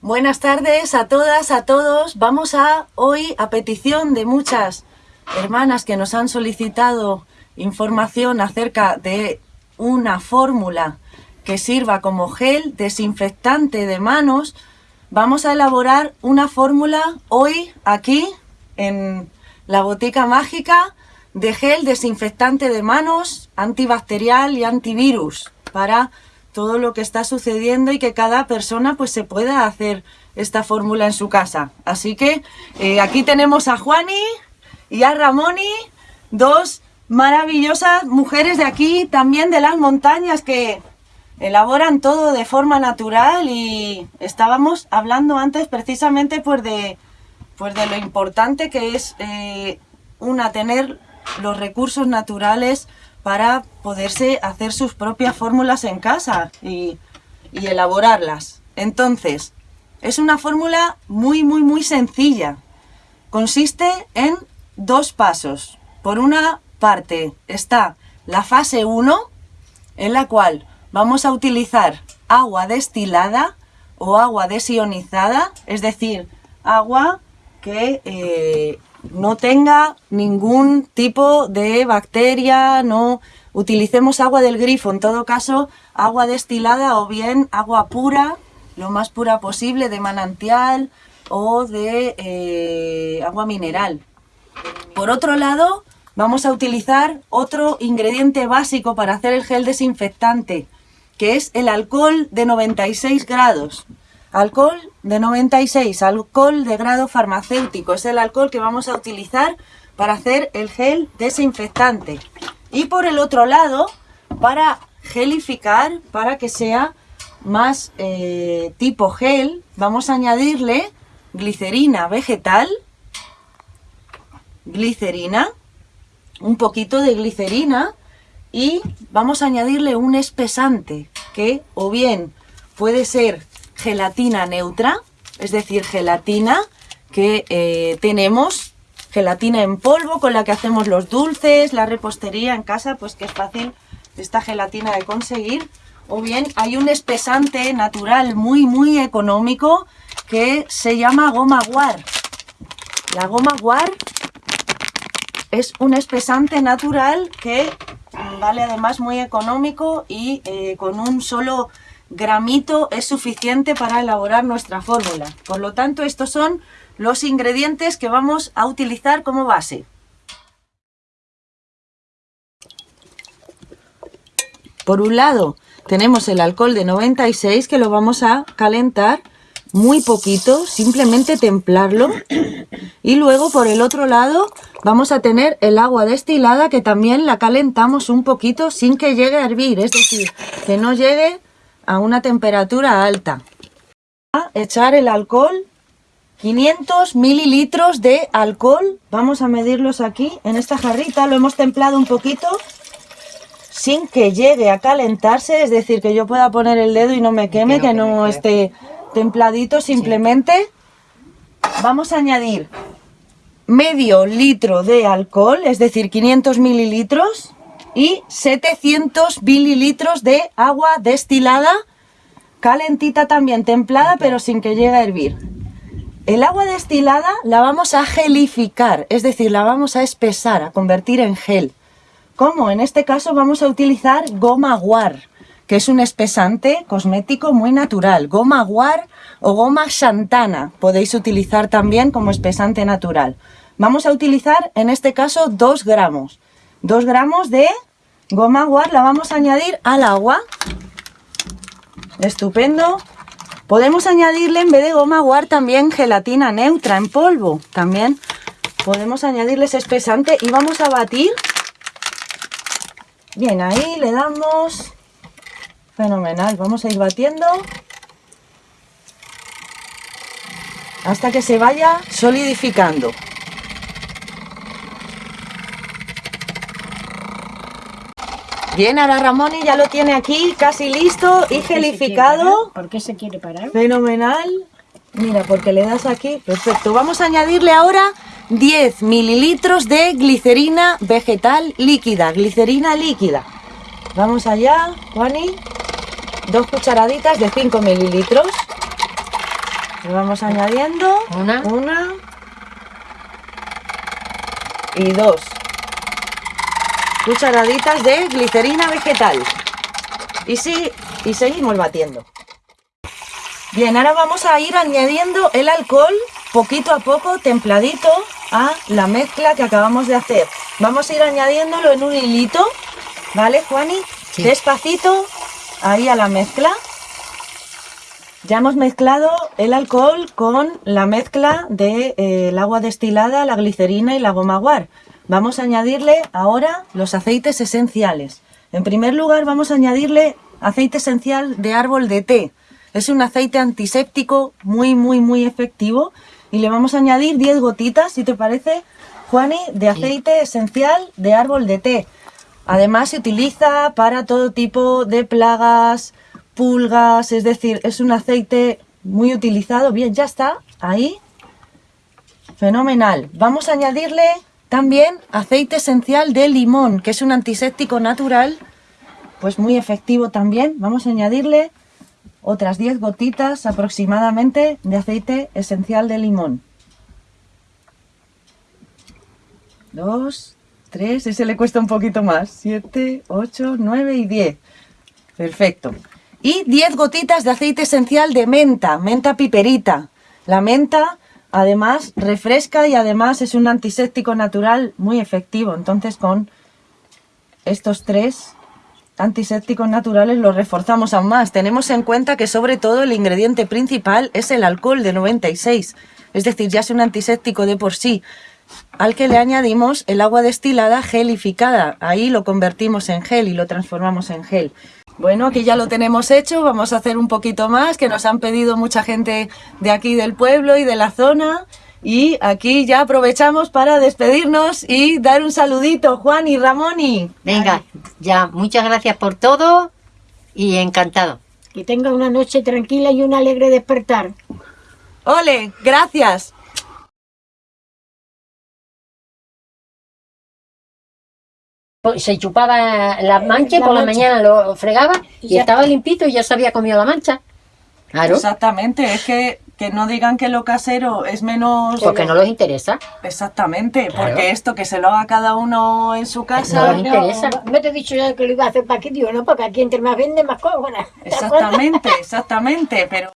Buenas tardes a todas, a todos. Vamos a hoy, a petición de muchas hermanas que nos han solicitado información acerca de una fórmula que sirva como gel desinfectante de manos, vamos a elaborar una fórmula hoy aquí en la botica mágica de gel desinfectante de manos, antibacterial y antivirus para todo lo que está sucediendo y que cada persona pues se pueda hacer esta fórmula en su casa. Así que eh, aquí tenemos a Juani y a Ramoni, dos maravillosas mujeres de aquí, también de las montañas que elaboran todo de forma natural y estábamos hablando antes precisamente pues de, pues de lo importante que es eh, una tener los recursos naturales para poderse hacer sus propias fórmulas en casa y, elaborarlas. Entonces, es una fórmula muy, muy, muy sencilla. Consiste en dos pasos. Por una parte está la fase 1, en la cual vamos a utilizar agua destilada o agua desionizada, es decir, agua que eh, no tenga ningún tipo de bacteria, no utilicemos agua del grifo, en todo caso agua destilada o bien agua pura, lo más pura posible, de manantial o de eh, agua mineral. Por otro lado, vamos a utilizar otro ingrediente básico para hacer el gel desinfectante, que es el alcohol de 96 grados. Alcohol de 96, alcohol de grado farmacéutico, es el alcohol que vamos a utilizar para hacer el gel desinfectante. Y por el otro lado, para gelificar, para que sea más eh, tipo gel, vamos a añadirle glicerina vegetal, glicerina, un poquito de glicerina y vamos a añadirle un espesante que o bien puede ser gelatina neutra, es decir, gelatina que eh, tenemos, gelatina en polvo con la que hacemos los dulces, la repostería en casa, pues que es fácil esta gelatina de conseguir. O bien hay un espesante natural muy muy económico que se llama goma guar. La goma guar es un espesante natural que vale además muy económico y eh, con un solo gramito es suficiente para elaborar nuestra fórmula. Por lo tanto, estos son los ingredientes que vamos a utilizar como base. Por un lado, tenemos el alcohol de 96 que lo vamos a calentar muy poquito, simplemente templarlo. Y luego por el otro lado vamos a tener el agua destilada que también la calentamos un poquito sin que llegue a hervir, es decir, que no llegue a una temperatura alta. A echar el alcohol, 500 mililitros de alcohol, vamos a medirlos aquí en esta jarrita, lo hemos templado un poquito sin que llegue a calentarse, es decir, que yo pueda poner el dedo y no me queme, que no esté templadito, simplemente. Vamos a añadir medio litro de alcohol, es decir, 500 mililitros, y 700 mililitros de agua destilada, calentita también, templada, pero sin que llegue a hervir. El agua destilada la vamos a gelificar, es decir, la vamos a espesar, a convertir en gel. Como en este caso vamos a utilizar goma guar, que es un espesante cosmético muy natural. Goma guar o goma xantana podéis utilizar también como espesante natural. Vamos a utilizar en este caso 2 gramos. 2 gramos de goma guar la vamos a añadir al agua. Estupendo. Podemos añadirle en vez de goma guar también gelatina neutra en polvo. También podemos añadirle ese espesante y vamos a batir. Bien, ahí le damos... Fenomenal, vamos a ir batiendo. Hasta que se vaya solidificando. Bien, ahora Ramón ya lo tiene aquí casi listo y gelificado. ¿Por qué se quiere parar? Fenomenal. Mira, porque le das aquí. Perfecto. Vamos a añadirle ahora 10 mililitros de glicerina vegetal líquida. Glicerina líquida. Vamos allá, Juani. Dos cucharaditas de 5 mililitros. Le vamos añadiendo Una. una y dos cucharaditas de glicerina vegetal. Y sí, y seguimos batiendo. Bien, ahora vamos a ir añadiendo el alcohol poquito a poco, templadito, a la mezcla que acabamos de hacer. Vamos a ir añadiéndolo en un hilito, ¿vale, Juani? Sí. Despacito, ahí a la mezcla. Ya hemos mezclado el alcohol con la mezcla del de, eh, agua destilada, la glicerina y la goma guar. Vamos a añadirle ahora los aceites esenciales. En primer lugar vamos a añadirle aceite esencial de árbol de té. Es un aceite antiséptico muy, muy, muy efectivo. Y le vamos a añadir 10 gotitas, si te parece, Juani, de aceite esencial de árbol de té. Además se utiliza para todo tipo de plagas, pulgas, es decir, es un aceite muy utilizado. Bien, ya está, ahí. Fenomenal. Vamos a añadirle también aceite esencial de limón, que es un antiséptico natural, pues muy efectivo también. Vamos a añadirle otras 10 gotitas aproximadamente de aceite esencial de limón. Dos, tres, ese le cuesta un poquito más. Siete, ocho, nueve y diez. Perfecto. Y 10 gotitas de aceite esencial de menta, menta piperita. La menta además refresca y además es un antiséptico natural muy efectivo. Entonces con estos tres antisépticos naturales los reforzamos aún más. Tenemos en cuenta que sobre todo el ingrediente principal es el alcohol de 96. Es decir, ya es un antiséptico de por sí al que le añadimos el agua destilada gelificada. Ahí lo convertimos en gel y lo transformamos en gel. Bueno, aquí ya lo tenemos hecho, vamos a hacer un poquito más, que nos han pedido mucha gente de aquí del pueblo y de la zona. Y aquí ya aprovechamos para despedirnos y dar un saludito, Juan y Ramoni. Venga, ya, muchas gracias por todo y encantado. Que tenga una noche tranquila y un alegre despertar. Ole, gracias. Se chupaba la mancha, La por la mañana lo fregaba y, estaba limpito y ya se había comido la mancha. Claro, Exactamente, es que, que no digan que lo casero es menos... porque no los interesa. Exactamente, Claro. porque esto que se lo haga cada uno en su No casa... les interesa. me te he dicho ya que lo iba a hacer para aquí, digo, no, porque aquí entre más vende más cobra. Exactamente, exactamente, pero